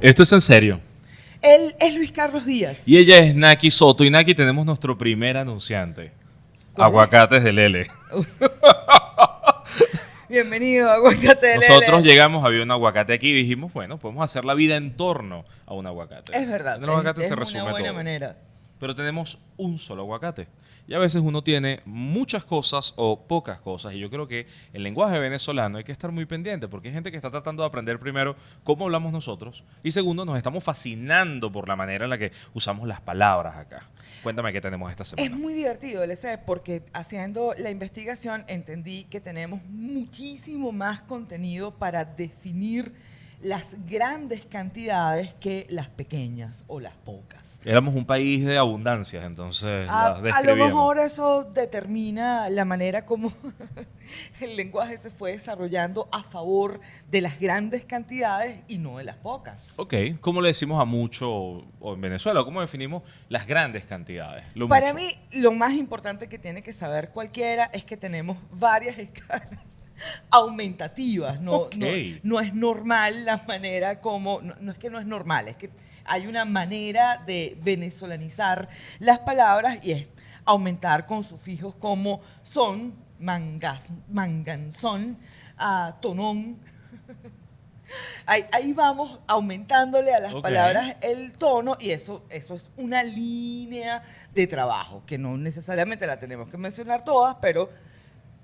Esto es en serio. Él es Luis Carlos Díaz. Y ella es Naki Soto. Y Naki tenemos nuestro primer anunciante. Aguacates de Lele. Bienvenido, Aguacate de Lele. Nosotros llegamos, había un aguacate aquí y dijimos, bueno, podemos hacer la vida en torno a un aguacate. Es verdad. El aguacate es, se es resume una buena todo. manera. Pero tenemos un solo aguacate. Y a veces uno tiene muchas cosas o pocas cosas. Y yo creo que el lenguaje venezolano hay que estar muy pendiente porque hay gente que está tratando de aprender primero cómo hablamos nosotros. Y segundo, nos estamos fascinando por la manera en la que usamos las palabras acá. Cuéntame qué tenemos esta Es semana. muy divertido, LC, porque haciendo la investigación entendí que tenemos muchísimo más contenido para definir las grandes cantidades que las pequeñas o las pocas. Éramos un país de abundancias, entonces A, las a lo mejor eso determina la manera como el lenguaje se fue desarrollando a favor de las grandes cantidades y no de las pocas. Ok, ¿cómo le decimos a mucho o en Venezuela? ¿Cómo definimos las grandes cantidades? Lo Para mucho. mí, lo más importante que tiene que saber cualquiera es que tenemos varias escalas aumentativas. No, no, no es normal la manera como, no, no es que no es normal, es que hay una manera de venezolanizar las palabras y es aumentar con sufijos como son, mangas, manganzón, ah, tonón. Ahí, ahí vamos aumentándole a las palabras el tono y eso, eso es una línea de trabajo que no necesariamente la tenemos que mencionar todas, pero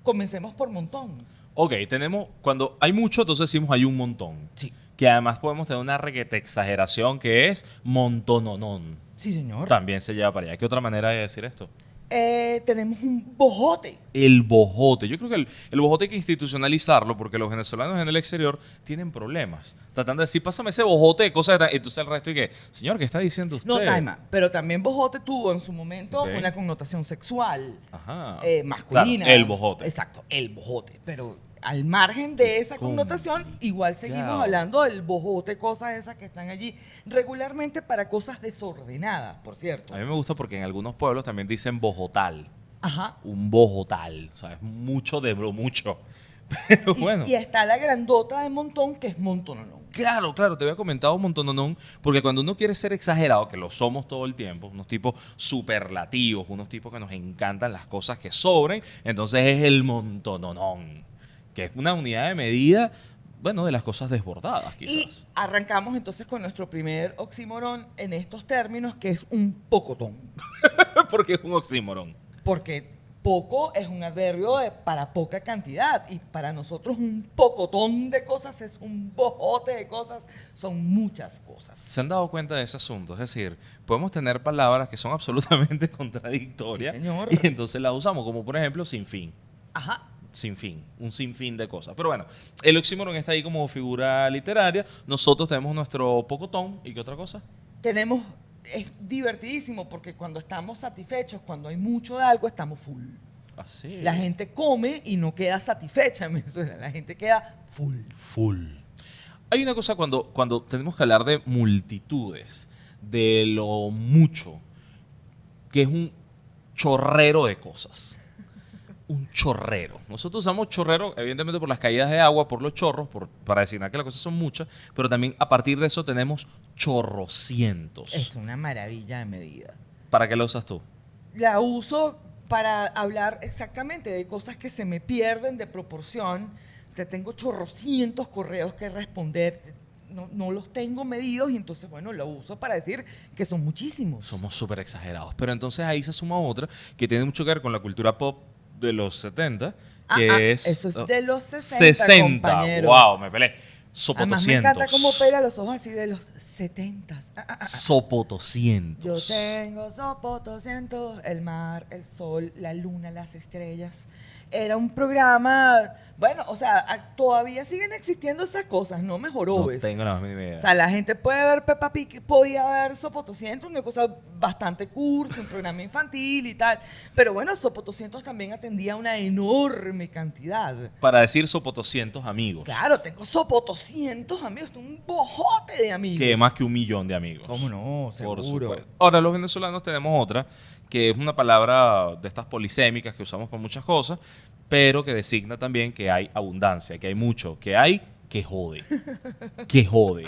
comencemos por montón. Ok, tenemos, cuando hay mucho, entonces decimos hay un montón. Sí. Que además podemos tener una reguete exageración que es montononón. Sí, señor. También se lleva para allá. ¿Qué otra manera de decir esto? Eh, tenemos un bojote. El bojote. Yo creo que el, el bojote hay que institucionalizarlo porque los venezolanos en el exterior tienen problemas. Tratando de decir, pásame ese bojote de cosas. de ta-". Entonces el resto y que, señor, ¿qué está diciendo usted? No, Taima, pero también bojote tuvo en su momento una connotación sexual. Ajá. eh, masculina. Claro, el bojote. Exacto, el bojote. Pero al margen de esa connotación, igual seguimos Claro. hablando del bojote, cosas esas que están allí regularmente para cosas desordenadas, por cierto. A mí me gusta porque en algunos pueblos también dicen bojotal. Ajá. Un bojotal. O sea, es mucho de bro, mucho. Pero Y, bueno. y está la grandota de montón que es montononón. Claro, claro, te había comentado un montón, porque cuando uno quiere ser exagerado, que lo somos todo el tiempo, unos tipos superlativos, unos tipos que nos encantan las cosas que sobren, entonces es el montononón, que es una unidad de medida, bueno, de las cosas desbordadas, Y quizás. arrancamos entonces con nuestro primer oxímoron en estos términos, que es un pocotón. porque es un oxímoron. Porque poco es un adverbio de para poca cantidad y para nosotros un pocotón de cosas es un bojote de cosas, son muchas cosas. ¿Se han dado cuenta de ese asunto? Es decir, podemos tener palabras que son absolutamente contradictorias Sí, señor. y entonces las usamos, como por ejemplo sin fin. Ajá. Sin fin, un sinfín de cosas. Pero bueno, el oxímoron está ahí como figura literaria. Nosotros tenemos nuestro pocotón. ¿Y qué otra cosa? Tenemos, es divertidísimo porque cuando estamos satisfechos, cuando hay mucho de algo, estamos full. Así. La gente come y no queda satisfecha en Venezuela, la gente queda full. Full. Hay una cosa cuando, cuando tenemos que hablar de multitudes, de lo mucho, que es un chorrero de cosas. Un chorrero. Nosotros usamos chorrero, evidentemente, por las caídas de agua, por los chorros, por, para designar que las cosas son muchas, pero también a partir de eso tenemos chorrocientos. Es una maravilla de medida. ¿Para qué lo usas tú? La uso para hablar exactamente de cosas que se me pierden de proporción. Te tengo chorrocientos correos que responder. No, no los tengo medidos y entonces, bueno, lo uso para decir que son muchísimos. Somos súper exagerados. Pero entonces ahí se suma otra que tiene mucho que ver con la cultura pop de los 70, Ah, que ah, es... eso es oh, de los 60, 60. compañero. Wow, me peleé. Además, me encanta cómo Sopotocientos. pela los ojos así de los 70. Ah, ah, ah, ah. Sopotocientos. Yo tengo sopotocientos, el mar, el sol, la luna, las estrellas. Era un programa, bueno, o sea, a- todavía siguen existiendo esas cosas, no mejoró. No ¿ves? tengo la mínima idea. O sea, la gente puede ver Peppa Pig, podía ver Sopotocientos, una cosa bastante cursi, un programa infantil y tal. Pero bueno, Sopotocientos también atendía una enorme cantidad. Para decir sopotocientos amigos. Claro, tengo Sopotocientos amigos, tengo un bojote de amigos. Que más que un millón de amigos. ¿Cómo no? Por Seguro. supuesto. Ahora, los venezolanos tenemos otra, que es una palabra de estas polisémicas que usamos para muchas cosas, pero que designa también que hay abundancia, que hay mucho, que hay que jode. Que jode.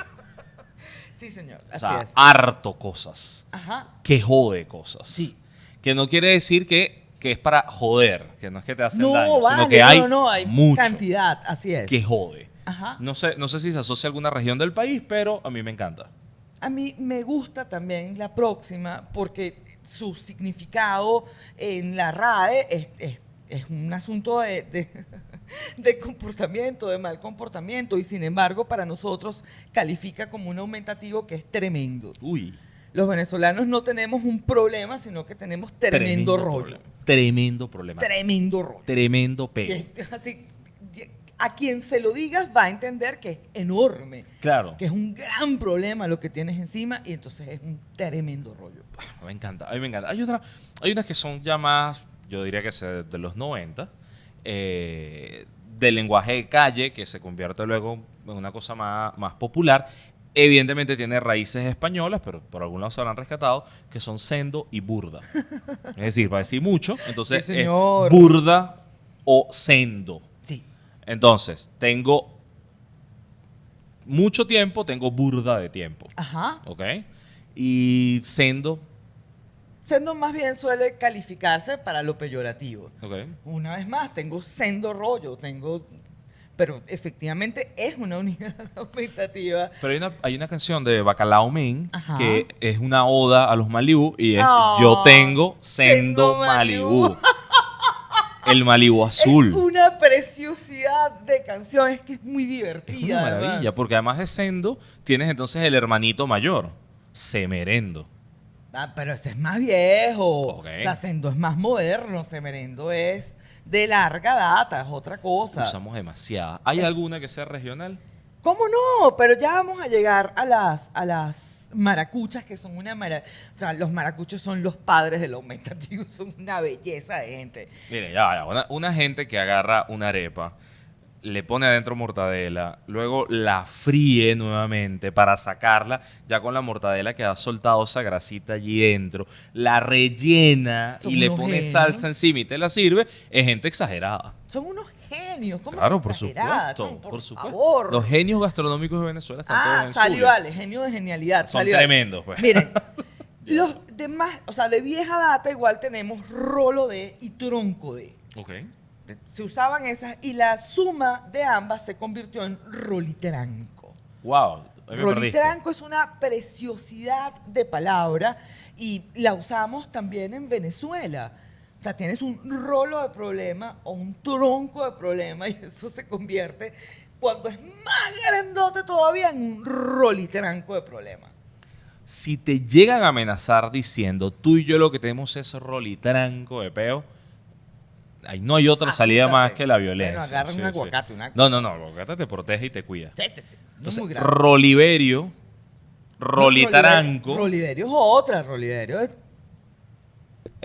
Sí, señor. O Así sea, es. harto cosas. Ajá. Que jode cosas. Sí. Que no quiere decir que, que es para joder, que no es que te hacen No, daño, vale, sino que hay, no, no, hay mucho cantidad. Así es. que jode. Ajá. No sé, no sé si se asocia a alguna región del país, pero a mí me encanta. A mí me gusta también la próxima porque su significado en la RAE es, es- es un asunto de, de- de comportamiento, de mal comportamiento, y sin embargo para nosotros califica como un aumentativo que es tremendo. Uy. Los venezolanos no tenemos un problema, sino que tenemos tremendo, rollo. problema. Tremendo problema. Tremendo rollo. Tremendo pego. así, a quien se lo digas va a entender que es enorme, Claro. que es un gran problema lo que tienes encima y entonces es un tremendo rollo. Me encanta, a mí me encanta. Hay, otra, hay unas que son ya más, yo diría que de los 90, eh, del lenguaje de calle, que se convierte luego en una cosa más, más popular. Evidentemente tiene raíces españolas, pero por algún lado se habrán rescatado, que son sendo y burda. es decir, para decir mucho, entonces Sí, es burda o sendo. Entonces, tengo mucho tiempo, tengo burda de tiempo. Ajá. ¿Ok? Y sendo, Sendo más bien suele calificarse para lo peyorativo. ¿ok? Una vez más, tengo sendo rollo, tengo... Pero efectivamente es una unidad aumentativa. Pero hay una, hay una canción de Bacalao Ajá. que es una oda a los Malibú y es Oh, Yo tengo sendo Sendo. Malibú. El Malibú azul. Es una preciosidad de canción, es que es muy Es divertida. una maravilla, además. porque además de sendo, tienes entonces el hermanito mayor, Semerendo. Ah, pero ese es más viejo. O sea, Sendo es más moderno, Semerendo es de larga data, es otra cosa. Usamos demasiada. ¿Hay alguna que sea regional? ¿Cómo no? Pero ya vamos a llegar a las, a las maracuchas, que son una mara... O sea, los maracuchos son los padres del aumentativo, son una belleza de gente. Mire, ya, ya. Una, una gente que agarra una arepa, le pone adentro mortadela, luego la fríe nuevamente para sacarla, ya con la mortadela que ha soltado esa grasita allí dentro, la rellena Son y le pone genios. salsa encima y te la sirve, es gente exagerada. Son unos genios. ¿Cómo Claro, por supuesto, chamo? por, supuesto. favor. Los genios gastronómicos de Venezuela están todos Ah, en Sally Zulia. Vale, genio de genialidad. Son tremendos, pues. Miren, los demás, o sea, de vieja data igual tenemos rolo de y tronco de. Ok. Se usaban esas y la suma de ambas se convirtió en rolitranco. Wow. Rolitranco es una preciosidad de palabra y la usamos también en Venezuela. Sea, tienes un rolo de problema o un tronco de problema y eso se convierte, cuando es más grandote todavía, en un rolitranco de problema. Si te llegan a amenazar diciendo tú y yo lo que tenemos es rolitranco de peo, ahí no hay otra salida más que la violencia. Bueno, agarra Sí, un sí. una- No, no, no, el aguacate te protege y te cuida. Sí, Entonces. Roliverio, rolitaranco, Roliverio es otra, Roliverio es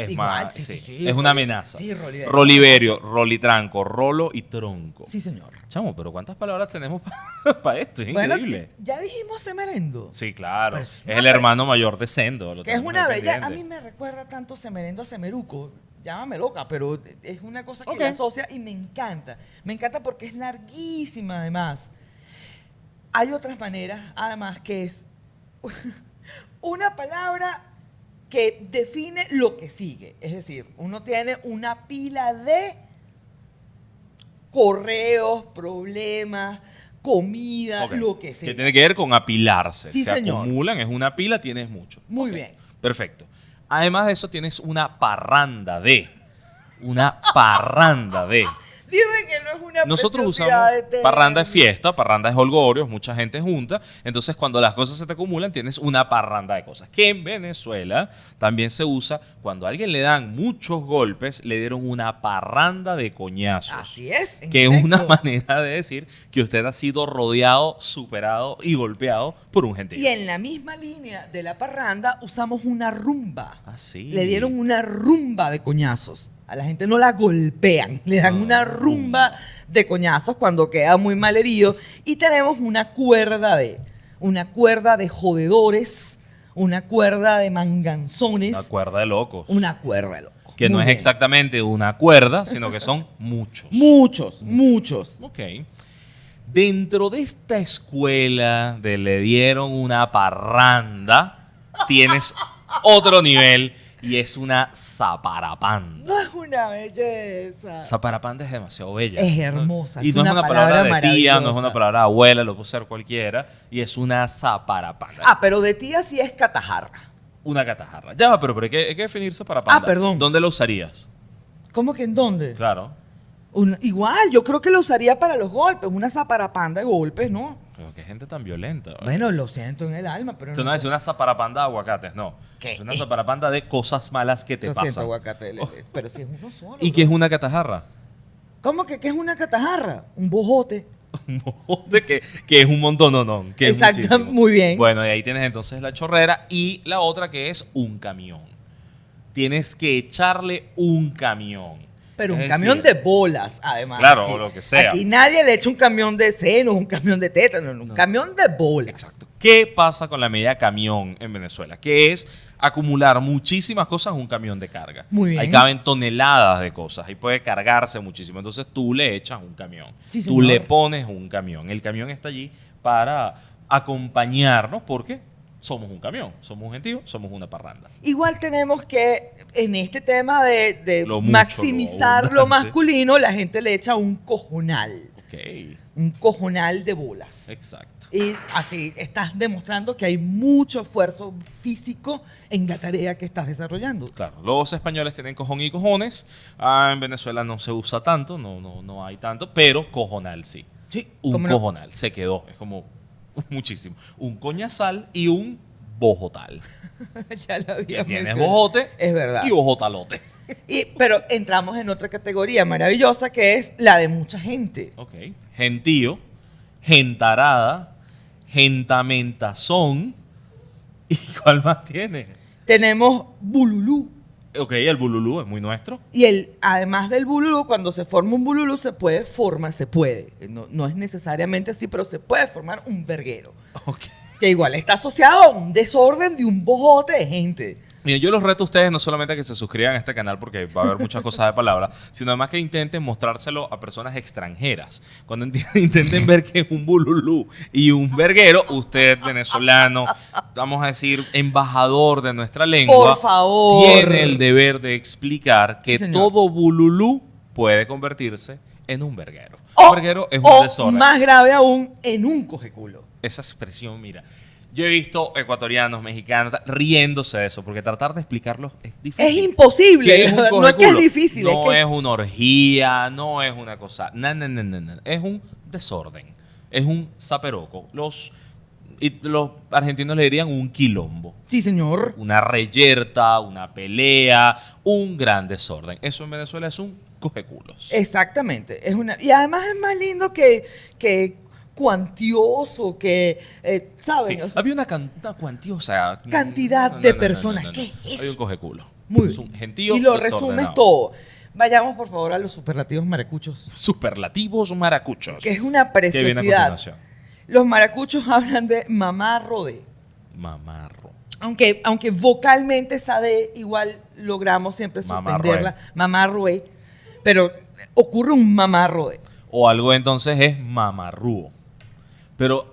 es igual, más, sí, sí, sí, sí, es una amenaza. sí, Roliverio. Roliverio, rolitranco, rolo y tronco. Sí, señor. Chamo, pero ¿cuántas palabras tenemos para esto? Es Bueno, increíble. ya dijimos semerendo. Sí, claro. Pero es el hermano mayor de Sendo. lo Que es una bella. A mí me recuerda tanto semerendo a semeruco. Llámame loca, pero es una cosa que Ok. la asocia y me encanta. Me encanta porque es larguísima, además. Hay otras maneras, además, que es una palabra que define lo que sigue. Es decir, uno tiene una pila de correos, problemas, comida, lo que sea. Que tiene que ver con apilarse. Sí, Se señor. acumulan, es una pila, tienes mucho. Muy bien. Perfecto. Además de eso, tienes una parranda de. Una parranda de. Dime que no es una Nosotros usamos parranda de término. fiesta, parranda de holgorios, mucha gente junta. Entonces, cuando las cosas se te acumulan, tienes una parranda de cosas. Que en Venezuela también se usa cuando a alguien le dan muchos golpes, le dieron una parranda de coñazos. Así es. que es una manera de decir que usted ha sido rodeado, superado y golpeado por un gentío. Y en la misma línea de la parranda usamos una rumba. Ah, sí. Le dieron una rumba de coñazos. A la gente no la golpean, le dan una rumba de coñazos cuando queda muy mal herido. Y tenemos una cuerda de, una cuerda de jodedores, una cuerda de manganzones, Una cuerda de locos. una cuerda de locos. que no es exactamente una cuerda, sino que son muchos. Muchos, muchos. Ok. Dentro de esta escuela de le dieron una parranda, tienes otro nivel y es una zaparapanda. No es una belleza. Zaparapanda es demasiado bella. Es hermosa, Y es no es una palabra, palabra de tía, no es una palabra de abuela, lo puede ser cualquiera. Y es una zaparapanda. Ah, pero de tía sí es catajarra. Una catajarra. Ya va, pero, pero hay, que, hay que definir zaparapanda. Ah, perdón. ¿Dónde lo usarías? ¿Cómo que en dónde? Claro. Igual, yo creo que lo usaría para los golpes, una zaparapanda de golpes, ¿no? Pero qué gente tan violenta. ¿vale? Bueno, lo siento en el alma, pero Esto no no es una zaparapanda de aguacates, no. ¿Qué? Es una zaparapanda de cosas malas que te Lo pasan. siento, aguacate, le- pero si es uno solo. ¿Y qué es una catajarra? ¿Cómo que qué es una catajarra? Un bojote. Un bojote que, que es un montón, no, no. Que Exacto, muy bien. Bueno, y ahí tienes entonces la chorrera y la otra que es un camión. Tienes que echarle un camión. Pero un camión de bolas, además. Claro, Aquí- o lo que sea. Aquí nadie le echa un camión de seno, un camión de tétano, un No. camión de bolas. Exacto. ¿Qué pasa con la medida camión en Venezuela? Que es acumular muchísimas cosas en un camión de carga. Muy bien. Ahí caben toneladas de cosas. Ahí puede cargarse muchísimo. Entonces tú le echas un camión. Sí, tú le pones un camión. El camión está allí para acompañarnos porque somos un camión. Somos un gentío, somos una parranda. Igual tenemos que, en este tema de, de Lo mucho, maximizar lo masculino, la gente le echa un cojonal. Ok. Un cojonal de bolas. Exacto. Y así estás demostrando que hay mucho esfuerzo físico en la tarea que estás desarrollando. Claro, los españoles tienen cojón y cojones. Ah, en Venezuela no se usa tanto, no, no, no hay tanto, pero cojonal sí. Sí, Un cojonal, se quedó. Es como muchísimo. Un coñazal y un bojotal. ya lo había Que tienes mencionado. bojote Es verdad. y bojotalote. Y- pero entramos en otra categoría maravillosa que es la de mucha gente. Ok. Gentío, gentarada, gentamentazón. ¿Y cuál más tiene? Tenemos bululú. Ok, el bululú es muy nuestro. Y el, además del bululú, cuando se forma un bululú, se puede formar, se puede. No, no es necesariamente así, pero se puede formar un verguero. Ok. Que igual está asociado a un desorden de un bojote de gente. Miren, yo los reto a ustedes no solamente a que se suscriban a este canal porque va a haber muchas cosas de palabra, sino además que intenten mostrárselo a personas extranjeras. Cuando intenten ver que es un bululú y un verguero, usted venezolano, vamos a decir, embajador de nuestra lengua, Por favor. tiene el deber de explicar que Sí, todo bululú puede convertirse en un verguero. O, un verguero es un o desorden. más grave aún, en un cojeculo. Esa expresión, mira. Yo he visto ecuatorianos, mexicanos, riéndose de eso, porque tratar de explicarlo es difícil. Es imposible. ¿Qué es un no es que es difícil, No es que es una orgía, no es una cosa. No, no, no, no, no. Es un desorden. Es un zaperoco. Los, los argentinos le dirían un quilombo. Sí, señor. Una reyerta, una pelea, un gran desorden. Eso en Venezuela es un cojeculos. Exactamente. Es una, y además es más lindo que, que cuantioso, que, eh, ¿saben? Sí, Había una, cuantiosa Cantidad de personas. ¿Qué es Hay un cojeculo. Muy es bien. un gentío y lo resumes todo. Vayamos, por favor, a los superlativos maracuchos. Superlativos maracuchos. Que es una ¿Qué viene a preciosidad. Los maracuchos hablan de mamá rodé. Mamarro. Aunque, aunque vocalmente esa D igual logramos siempre suspenderla. Mamá rodé. Pero ocurre un mamá rodé. O algo entonces es mamarrúo. Pero,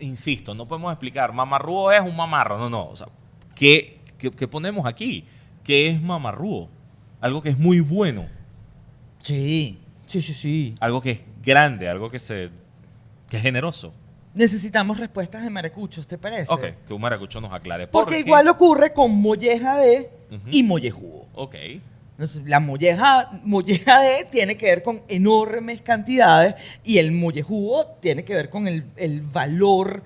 insisto, no podemos explicar. Mamarrúo es un mamarro. No, no. O sea, ¿qué, qué, qué ponemos aquí? ¿Qué es mamarrúo? Algo que es muy bueno. Sí, sí, sí, sí. Algo que es grande. Algo que, se, que es generoso. Necesitamos respuestas de maracuchos, ¿te parece? Ok, que un maracucho nos aclare. Porque igual ocurre con molleja de Ujú. y mollejudo. Ok. La molleja, molleja de tiene que ver con enormes cantidades y el mollejudo tiene que ver con el, el valor.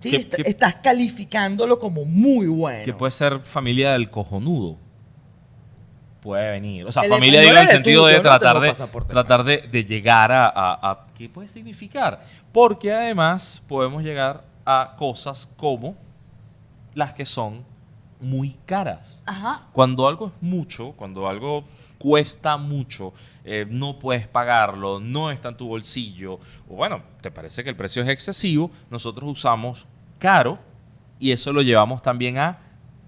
¿sí? ¿Qué- Est- qué- Estás calificándolo como muy bueno. Que puede ser familia del cojonudo. Puede venir. O sea, El familia digo en el sentido tú, de no tratar, de, tratar de, de llegar a, a- a- ¿Qué puede significar? Porque además podemos llegar a cosas como las que son muy caras. Ajá. Cuando algo es mucho, cuando algo cuesta mucho, eh, no puedes pagarlo, no está en tu bolsillo, o bueno, te parece que el precio es excesivo, nosotros usamos caro y eso lo llevamos también a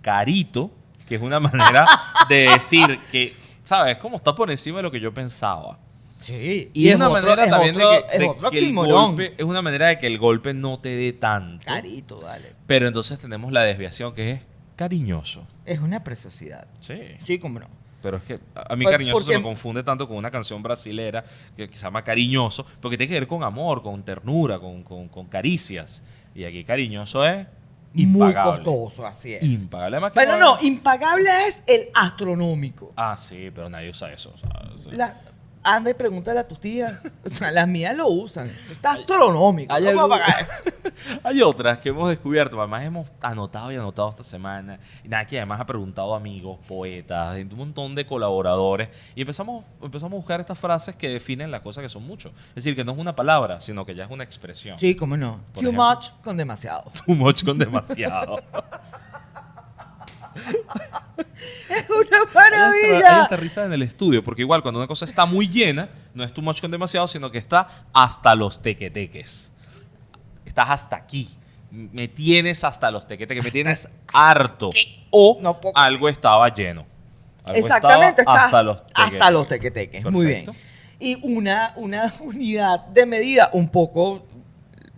carito, que es una manera de decir que, ¿sabes? Como está por encima de lo que yo pensaba. Sí. Y, es es una otro- manera es también otro- de que, de el golpe, es una manera de que el golpe no te dé tanto. Carito, dale. Pero entonces tenemos la desviación que es cariñoso. Es una preciosidad. Sí. Sí, cómo no. Pero es que a mí Por- cariñoso se me confunde tanto con una canción brasilera que, que se llama Cariñoso, porque tiene que ver con amor, con ternura, con, con- con caricias. Y aquí cariñoso es Muy impagable. costoso, así es. Impagable. Además que Bueno, no, impagable es el astronómico. Ah, sí, pero nadie usa eso. o sea, sí. La- anda y pregúntale a tu tía. O sea, las mías lo usan. Eso está astronómico. hay ¿Cómo algo- pagar eso? Hay otras que hemos descubierto, además hemos anotado y anotado esta semana. Y nada, que además ha preguntado amigos, poetas, un montón de colaboradores. Y empezamos, empezamos a buscar estas frases que definen las cosas que son mucho. Es decir, que no es una palabra, sino que ya es una expresión. Sí, cómo no. Por Too ejemplo. much con demasiado. Too much con demasiado. Es una maravilla. esta risa en el estudio, porque igual cuando una cosa está muy llena, no es too much con demasiado, sino que está hasta los tequeteques. Estás hasta aquí. Me tienes hasta los tequeteques, me tienes harto. O No puedo algo estaba lleno. Algo Exactamente, estaba hasta los tequeteques. hasta los tequeteques. Muy bien. Y una, una unidad de medida un poco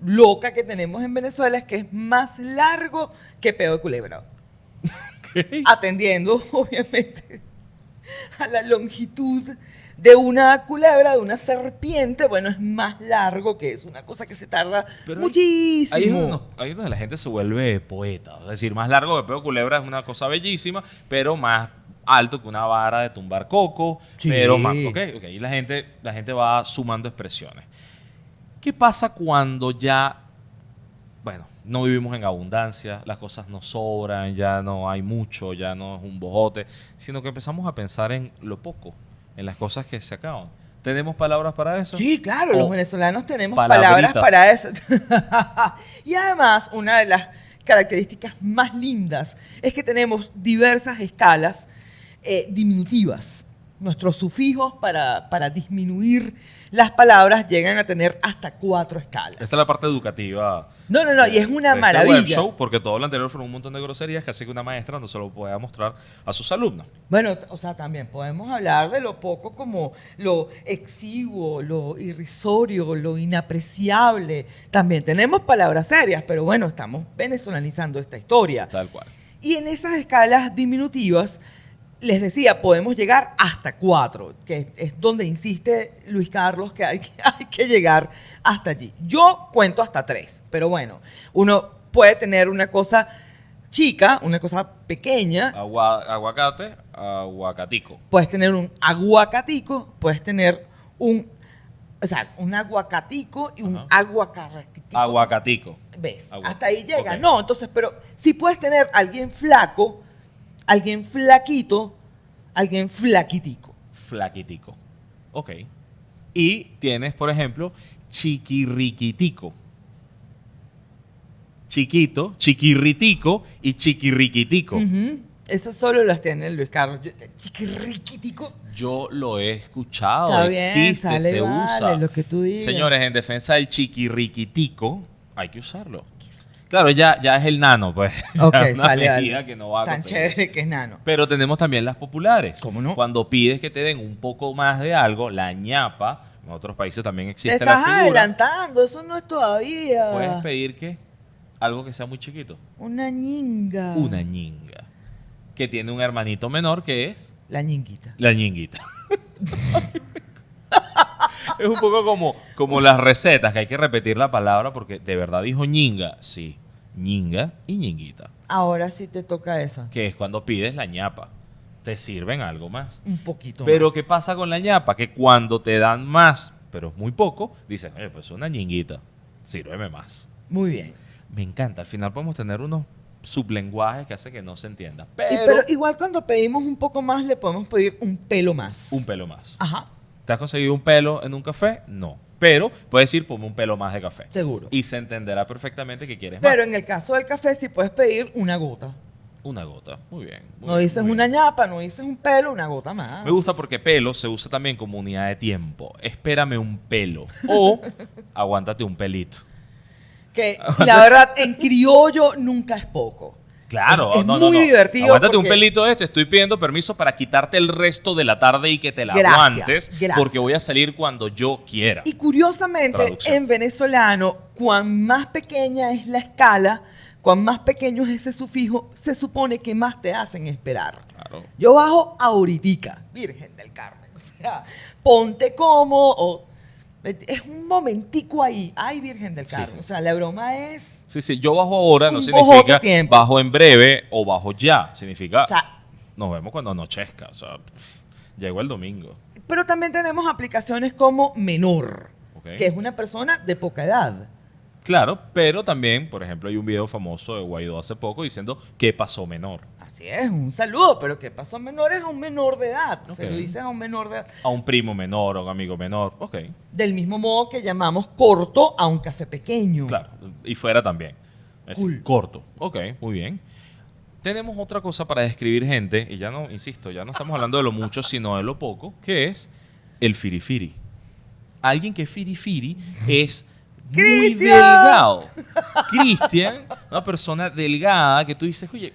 loca que tenemos en Venezuela es que es más largo que peo de culebra. Atendiendo, obviamente, a la longitud de una culebra, de una serpiente, bueno, es más largo que eso, una cosa que se tarda Pero muchísimo. Ahí es, donde nos- ahí es donde la gente se vuelve poeta. Es decir, más largo que Peo Culebra es una cosa bellísima, pero más alto que una vara de tumbar coco. Sí. Pero más. Ok, ok. Y la gente, la gente va sumando expresiones. ¿Qué pasa cuando ya. Bueno, no vivimos en abundancia, las cosas no sobran, ya no hay mucho, ya no es un bojote, sino que empezamos a pensar en lo poco, en las cosas que se acaban. ¿Tenemos palabras para eso? Sí, claro, O los venezolanos tenemos palabritas. palabras para eso. y además, una de las características más lindas es que tenemos diversas escalas eh, diminutivas. Nuestros sufijos para, para disminuir las palabras llegan a tener hasta cuatro escalas. Esta es la parte educativa. No, no, no, y es una de este maravilla. web show, porque todo lo anterior fueron un montón de groserías que hace que una maestra no se lo pueda mostrar a sus alumnos. Bueno, o sea, también podemos hablar de lo poco como lo exiguo, lo irrisorio, lo inapreciable. También tenemos palabras serias, pero bueno, estamos venezolanizando esta historia. Tal cual. Y en esas escalas diminutivas, les decía, podemos llegar hasta cuatro, que es donde insiste Luis Carlos que hay, que hay que llegar hasta allí. Yo cuento hasta tres, pero bueno, uno puede tener una cosa chica, una cosa pequeña, Agua- aguacate, aguacatico. puedes tener un aguacatico, puedes tener un, o sea, un aguacatico y un aguacarratico. Aguacatico. ¿Ves? Agua- Hasta ahí llega. No, entonces, pero si puedes tener alguien flaco, alguien flaquito, alguien flaquitico. Flaquitico. Ok. Y tienes, por ejemplo, chiquirriquitico. Chiquito, chiquirritico y chiquirriquitico. Ujú. Esas solo las tiene Luis Carlos. Yo- Chiquirriquitico. Yo lo he escuchado, Está bien, existe, sale, se vale, usa. lo que tú digas. Señores, en defensa del chiquirriquitico, hay que usarlo. Claro, ya, ya es el nano, pues. Ok, es una sale, medida vale. que no va a Tan chévere que es nano. Pero tenemos también las populares. ¿Cómo no? Cuando pides que te den un poco más de algo, la ñapa, en otros países también Te existe estás la figura. adelantando, eso no es todavía. Puedes pedir que algo que sea muy chiquito. Una ñinga. Una ñinga. Que tiene un hermanito menor que es La ñinguita. la ñinguita. es un poco como, como las recetas, que hay que repetir la palabra porque de verdad dijo ñinga. Sí, ñinga y ñinguita. Ahora sí te toca esa. Que es cuando pides la ñapa. Te sirven algo más. Un poquito Pero más. ¿qué pasa con la ñapa? Que cuando te dan más, pero es muy poco, dices, oye, pues una ñinguita, sírveme más. Muy bien. Me encanta. Al final podemos tener unos sublenguajes que hace que no se entienda. Y- Pero, pero igual cuando pedimos un poco más, le podemos pedir un pelo más. un pelo más. Ajá, ¿Te has conseguido un pelo en un café? No. Pero puedes decir, ponme un pelo más de café. seguro. Y se entenderá perfectamente que quieres más. Pero en el caso del café, sí puedes pedir una gota. Una gota. Muy bien. muy No dices una bien. ñapa, no dices un pelo, una gota más. Me gusta porque pelo se usa también como unidad de tiempo. Espérame un pelo. O aguántate un pelito. Que la verdad, en criollo nunca es poco. Claro, Es, es no, muy no. divertido. Aguántate un pelito este, estoy pidiendo permiso para quitarte el resto de la tarde y que te la Gracias, aguantes, gracias. porque voy a salir cuando yo quiera. Y curiosamente, Traducción. en venezolano, cuan más pequeña es la escala, cuan más pequeño es ese sufijo, se supone que más te hacen esperar. Claro. Yo bajo ahoritica, Virgen del Carmen. O sea, ponte como o es un momentico ahí. Ay, Virgen del Carmen. sí. O sea, la broma es, Sí, sí, yo bajo ahora no significa tiempo. bajo en breve o bajo ya, significa o sea, nos vemos cuando anochezca, o sea, llegó el domingo, pero también tenemos aplicaciones como menor, ¿ok? que es una persona de poca edad. Claro, pero también, por ejemplo, hay un video famoso de Guaidó hace poco diciendo qué pasó menor. Así es, un saludo, pero ¿qué pasó menor? Es a un menor de edad. Se lo dices a un menor de edad. A un primo menor, a un amigo menor, ok, Del mismo modo que llamamos corto a un café pequeño. claro, y fuera también. Es Cool. corto, ok, muy bien. Tenemos otra cosa para describir gente, y ya no, insisto, ya no estamos hablando de lo mucho, sino de lo poco, que es el firifiri. Alguien que es firifiri es muy ¡Cristian! delgado. Cristian, una persona delgada que tú dices, oye,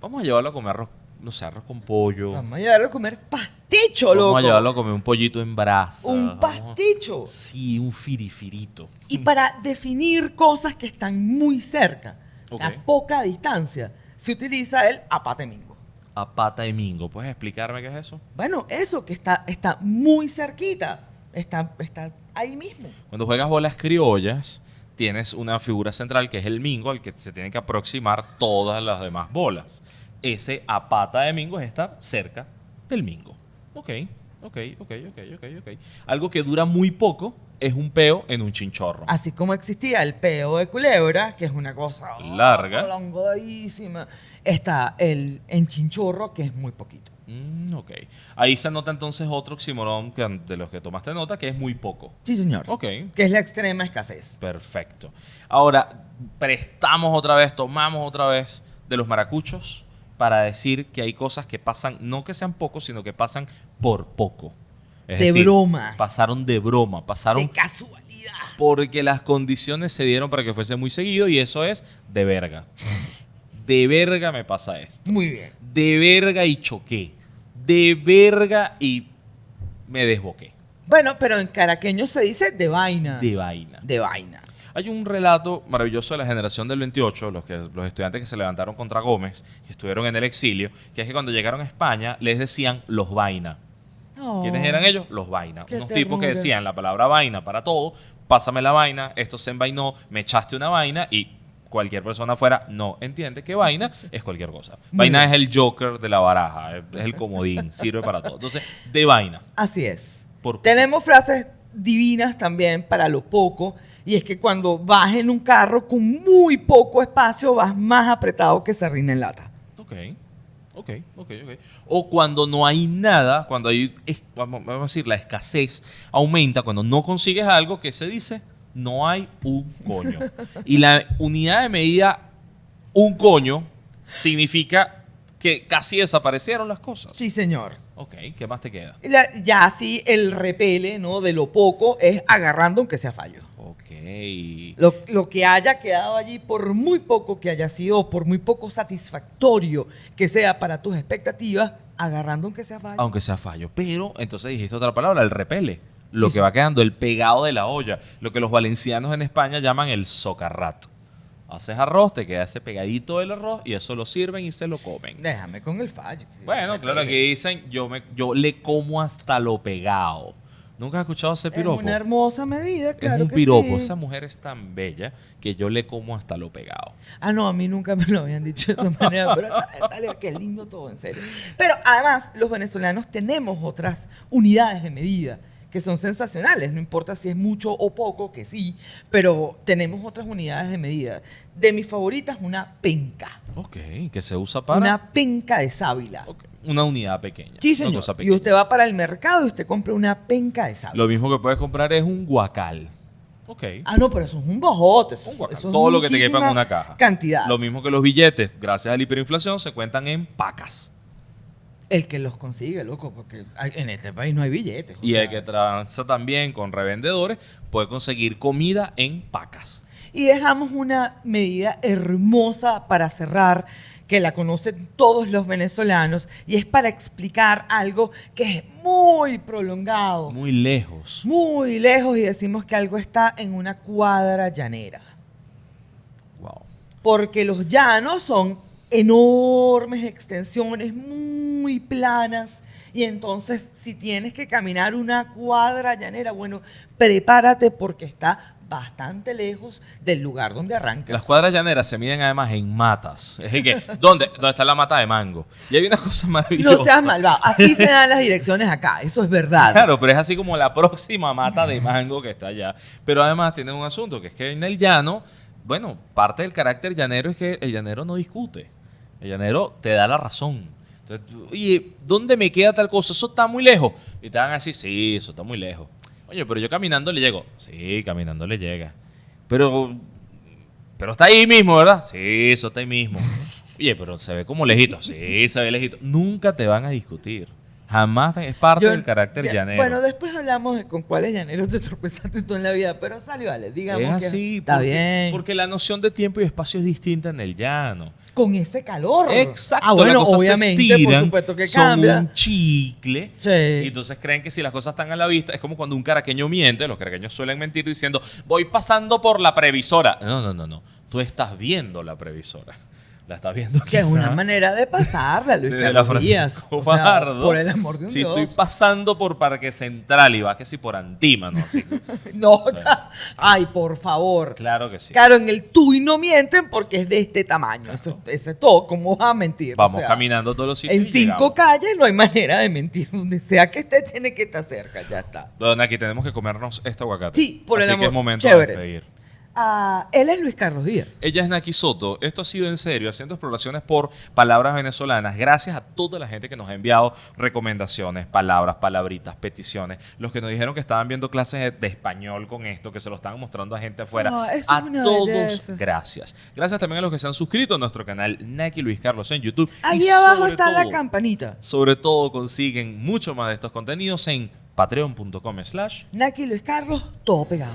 vamos a llevarlo a comer arroz, no sé, arroz con pollo. Vamos a llevarlo a comer pasticho, loco. Vamos a llevarlo a comer un pollito en brasa. Un vamos- pasticho. Sí, un firifirito. Y para definir cosas que están muy cerca, a poca distancia, se utiliza el apatemingo. A pata de mingo. ¿Puedes explicarme qué es eso? Bueno, eso que está, está muy cerquita, está, está ahí mismo. Cuando juegas bolas criollas, tienes una figura central que es el mingo al que se tienen que aproximar todas las demás bolas. Ese a pata de mingo es estar cerca del mingo. Ok, ok, ok, ok, ok, ok. Algo que dura muy poco es un peo en un chinchorro. Así como existía el peo de culebra, que es una cosa oh, Larga. prolongadísima, está el enchinchorro, que es muy poquito. Mm, ok. Ahí se nota entonces otro oxímoron que, de los que tomaste nota, que es muy poco. Sí, señor. Ok, Que es la extrema escasez. Perfecto. Ahora, prestamos otra vez, tomamos otra vez de los maracuchos para decir que hay cosas que pasan, no que sean pocos, sino que pasan por poco. Es De decir, broma. Pasaron de broma, pasaron De casualidad. porque las condiciones se dieron para que fuese muy seguido y eso es de verga. De verga me pasa esto. Muy bien. De verga y choqué. De verga y me desboqué. Bueno, pero en caraqueño se dice de vaina. De vaina. De vaina. Hay un relato maravilloso de la generación del 28, los, que, los estudiantes que se levantaron contra Gómez, que estuvieron en el exilio, que es que cuando llegaron a España les decían los vaina. ¿Quiénes eran ellos? Los vaina. Oh. Unos tipos que decían la palabra vaina para todo, pásame la vaina, esto se envainó, me echaste una vaina y cualquier persona afuera no entiende que vaina es cualquier cosa. Vaina es el joker de la baraja, es el comodín, sirve para todo. Entonces, de vaina. Así es. Por Tenemos frases divinas también para lo poco. Y es que cuando vas en un carro con muy poco espacio, vas más apretado que sardina en lata. Ok, ok, ok, ok. O cuando no hay nada, cuando hay, vamos, vamos a decir, la escasez aumenta, cuando no consigues algo, que se dice? No hay un coño. Y la unidad de medida, un coño, significa que casi desaparecieron las cosas. Sí, señor. Ok, ¿qué más te queda? La- ya así el repele, ¿no? De lo poco es agarrando aunque sea fallo. Ok. Lo, lo que haya quedado allí, por muy poco que haya sido, por muy poco satisfactorio que sea para tus expectativas, agarrando aunque sea fallo. Aunque sea fallo. Pero entonces dijiste otra palabra, el repele. Lo Sí, que va quedando, el pegado de la olla. Lo que los valencianos en España llaman el socarrat. Haces arroz, te queda ese pegadito del arroz y eso lo sirven y se lo comen. Déjame con el fallo. Bueno, claro, aquí dicen, yo, me, yo le como hasta lo pegado. ¿Nunca has escuchado ese Es piropo? una hermosa medida, claro es un que piropo. sí. Esa mujer es tan bella que yo le como hasta lo pegado. Ah, no, a mí nunca me lo habían dicho de esa manera, pero sale, qué lindo todo, en serio. Pero además, los venezolanos tenemos otras unidades de medida que son sensacionales, no importa si es mucho o poco, que sí, pero tenemos otras unidades de medida. De mis favoritas, una penca. Ok, que se usa para... Una penca de sábila. Ok, una unidad pequeña. Sí, una señor. Y usted va para el mercado y usted compra una penca de sábila. Lo mismo que puedes comprar es un guacal. Ok. Ah, no, pero eso es un bojote. Eso, Un guacal. eso es Todo lo que te quepa en una caja. Cantidad. Lo mismo que los billetes, gracias a la hiperinflación, se cuentan en pacas. El que los consigue, loco, porque hay- en este país no hay billetes. Y sea, el que transa también con revendedores puede conseguir comida en pacas. Y dejamos una medida hermosa para cerrar, que la conocen todos los venezolanos, y es para explicar algo que es muy prolongado, Muy lejos. muy lejos, y decimos que algo está en una cuadra llanera. Wow. Porque los llanos son enormes extensiones, muy planas. Y entonces, si tienes que caminar una cuadra llanera, bueno, prepárate porque está bastante lejos del lugar donde arrancas. Las cuadras llaneras se miden además en matas. Es que, ¿dónde? ¿Dónde está la mata de mango? Y hay una cosa maravillosa. No seas malvado. Así se dan las direcciones acá. Eso es verdad. Claro, pero es así como la próxima mata de mango que está allá. Pero además tiene un asunto, que es que en el llano, bueno, parte del carácter llanero es que el llanero no discute. El llanero te da la razón. Entonces, oye, ¿dónde me queda tal cosa? Eso está muy lejos. Y te van a decir, sí, eso está muy lejos. Oye, pero yo caminando le llego. Sí, caminando le llega. Pero, pero está ahí mismo, ¿verdad? Sí, eso está ahí mismo. Oye, pero se ve como lejito. Sí, se ve lejito. Nunca te van a discutir. Jamás es parte Yo- del carácter ya- llanero. Bueno, después hablamos de con cuáles llaneros te tropezaste tú en la vida, pero sale, vale, digamos es que así. está porque, bien. Porque la noción de tiempo y espacio es distinta en el llano. con ese calor. Exacto. Ah, bueno, obviamente, por supuesto que son cambia. un chicle. Sí. Y entonces creen que si las cosas están a la vista, es como cuando un caraqueño miente, los caraqueños suelen mentir diciendo, voy pasando por la previsora. No, no, no, no. Tú estás viendo la previsora. La estás viendo Que es una manera de pasarla, Luis la Carlos Díaz. O sea, Fajardo. por el amor de un Si Dios. estoy pasando por Parque Central y va que si por Antímano. Así. No, ay, por favor. claro que sí. Claro, en el tuy no mienten porque es de este tamaño. Eso, eso es todo. ¿Cómo vas a mentir? O Vamos sea, caminando todos los sitios. En y cinco calles no hay manera de mentir. Donde sea que esté, tiene que estar cerca. Ya está. Don, aquí tenemos que comernos este aguacate. Sí, por el Así que amor. es momento Chévere. de despedir. Ah, él es Luis Carlos Díaz. Ella es Naki Soto. Esto ha sido en serio, haciendo exploraciones por palabras venezolanas. Gracias a toda la gente que nos ha enviado recomendaciones, palabras, palabritas, peticiones. Los que nos dijeron que estaban viendo clases de- de español con esto, que se lo estaban mostrando a gente afuera. Eso a es una todos, belleza. gracias. Gracias también a los que se han suscrito a nuestro canal Naki Luis Carlos en YouTube. Ahí abajo está la campanita. Sobre todo consiguen mucho más de estos contenidos en patreon.com slash Naki Luis Carlos, todo pegado.